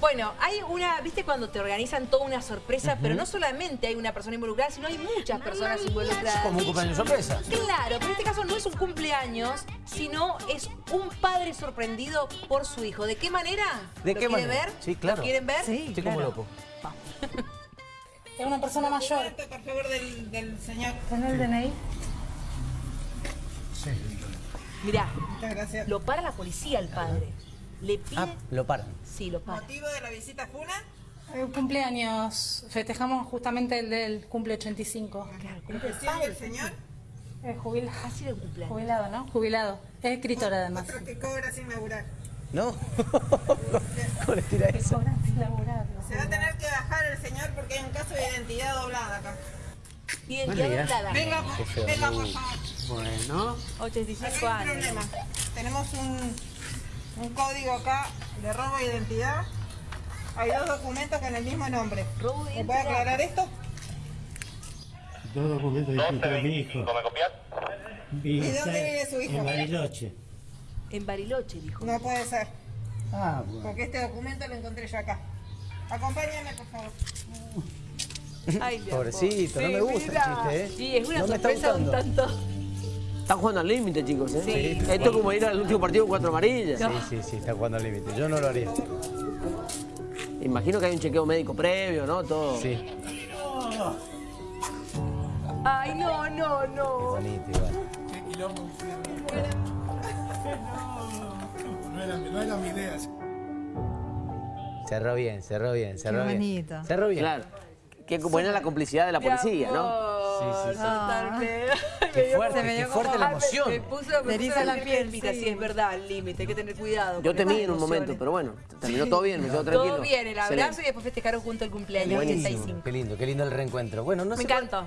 Bueno, hay una, viste cuando te organizan toda una sorpresa, pero no solamente hay una persona involucrada, sino hay muchas personas involucradas. Como un cumpleaños sorpresa. Claro, pero en este caso no es un cumpleaños, sino es un padre sorprendido por su hijo. ¿De qué manera? ¿De ¿Lo qué quiere manera? ver? Sí, claro. ¿Lo quieren ver? Sí, Estoy como loco. Es una persona mayor. Por favor, del, del señor. ¿Tiene el DNI? Mirá, Muchas gracias. lo para la policía al padre. Le pide... Ah, lo paran. Sí, lo para. ¿Motivo de la visita Funa? Eh, cumpleaños. Festejamos justamente el del cumple 85. Claro, cumple el ¿Recibe padre. el señor? Es jubilado. Así el cumpleaños. Jubilado, ¿no? Jubilado. Es escritor además. Otro que cobra sin laburar. ¿No? ¿Cómo le tira eso? Sin laburar, Se va a tener que bajar el señor porque hay un caso de identidad doblada acá. Identidad doblada. Venga, venga, por favor. Bueno, 85 Acá hay un años. problema. Tenemos un, un código acá de robo de identidad. Hay dos documentos con el mismo nombre. ¿Me puede aclarar esto? dos documentos distintos de mi hijo. Vive ¿Y dónde vive su hijo? En Bariloche. En Bariloche, dijo. No puede ser, Ah, bueno. porque este documento lo encontré yo acá. Acompáñame, por favor. Ay, Pobrecito, no amor. me gusta el chiste, ¿eh? Sí, es una No me sorpresa un tanto... Están jugando al límite, chicos. ¿eh? Sí. Esto es como ir al último partido con cuatro amarillas. Sí, sí, sí, está jugando al límite. Yo no lo haría. Imagino que hay un chequeo médico previo, ¿no? Todo. Sí, Ay, no, no, qué no. bonito igual. Cerró bien, cerró bien, cerró bien. bonito. Cerró bien. Claro. Qué buena la complicidad de la policía, ¿no? Sí, sí, sí. Totalmente. Qué fuerte, Se me qué dio fuerte como- la emoción. Me puso, me puso la piel piel, calientita, sí. sí, es verdad, el límite, hay que tener cuidado. Yo temí en un momento, pero bueno, terminó todo bien, me quedo tranquilo. Todo bien, el abrazo Excelente. y después festejaron junto el cumpleaños Buenísimo. 85. Qué lindo, qué lindo el reencuentro. Bueno, no Me sé cuál- encantó.